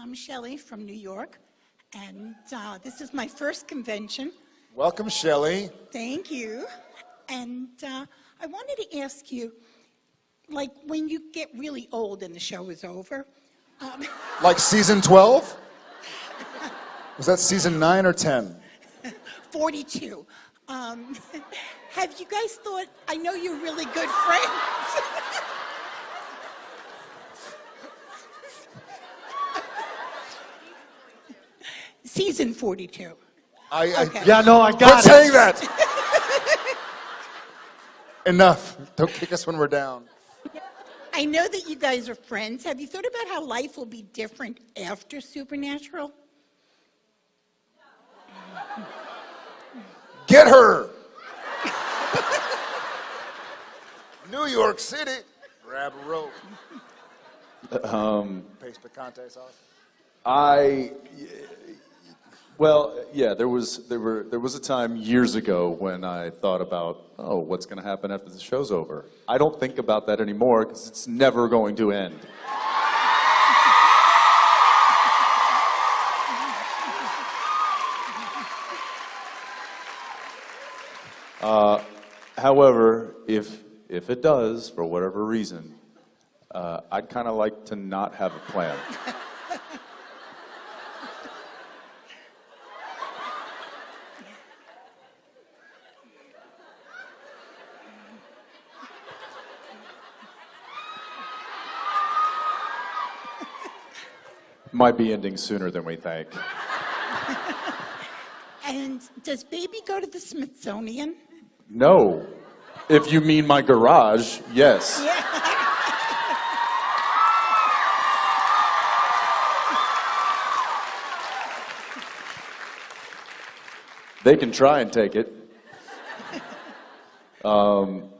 I'm Shelley from New York, and uh, this is my first convention. Welcome, Shelley. Thank you. And uh, I wanted to ask you, like when you get really old and the show is over, um, Like season 12? Was that season 9 or 10? 42, um, have you guys thought, I know you're really good friends. Season 42. I, I Okay. Yeah, no, I Quit got it. saying that! Enough. Don't kick us when we're down. I know that you guys are friends. Have you thought about how life will be different after Supernatural? Get her! New York City. Grab a rope. Um, Pace picante sauce. I, well, yeah, there was there were there was a time years ago when I thought about oh, what's going to happen after the show's over. I don't think about that anymore because it's never going to end. Uh, however, if if it does for whatever reason, uh, I'd kind of like to not have a plan. Might be ending sooner than we think. And does baby go to the Smithsonian? No. If you mean my garage, yes. They can try and take it. Um,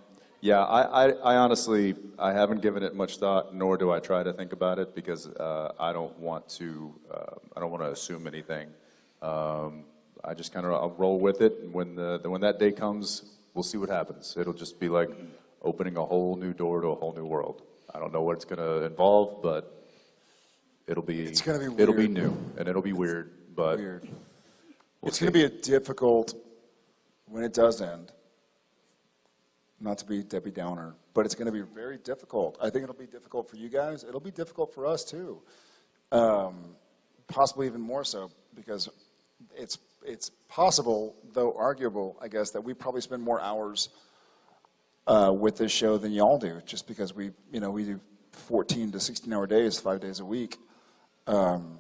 yeah, I, I, I honestly, I haven't given it much thought, nor do I try to think about it because uh, I don't want to, uh, I don't want to assume anything. Um, I just kind of, roll with it, and when the, when that day comes, we'll see what happens. It'll just be like opening a whole new door to a whole new world. I don't know what it's going to involve, but it'll be, It's gonna be it'll be new, and it'll be weird, but Weird. we'll it's going to be a difficult, when it does end, not to be Debbie Downer, but it's going to be very difficult. I think it'll be difficult for you guys. It'll be difficult for us too. Um, possibly even more so because it's, it's possible, though arguable, I guess, that we probably spend more hours uh, with this show than y'all do, just because we, you know, we do 14 to 16 hour days, five days a week. Um,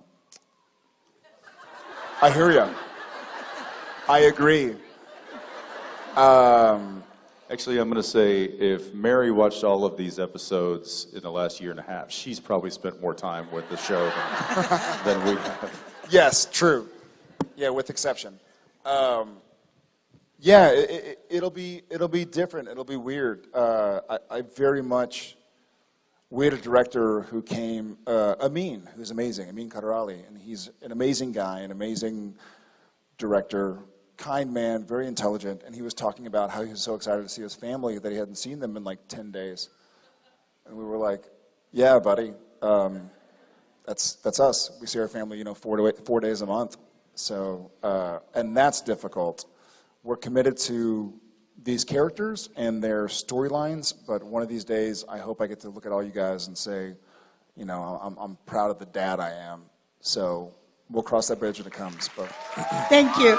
I hear you. I agree. Um, Actually, I'm going to say if Mary watched all of these episodes in the last year and a half, she's probably spent more time with the show than, than we have. yes, true. Yeah, with exception. Um, yeah, it, it, it'll be it'll be different. It'll be weird. Uh, I, I very much. We had a director who came, uh, Amyn, who's amazing, Amyn Kaderali, and he's an amazing guy, an amazing director, kind man, very intelligent, and he was talking about how he was so excited to see his family that he hadn't seen them in like 10 days. And we were like, yeah, buddy, um, that's, that's us. We see our family, you know, four, to eight, four days a month. So, uh, and that's difficult. We're committed to these characters and their storylines, but one of these days, I hope I get to look at all you guys and say, you know, I'm, I'm proud of the dad I am. So we'll cross that bridge when it comes. But Thank you.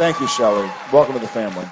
Thank you, Shelley. Welcome to the family.